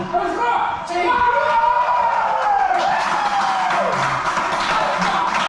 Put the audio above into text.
Let's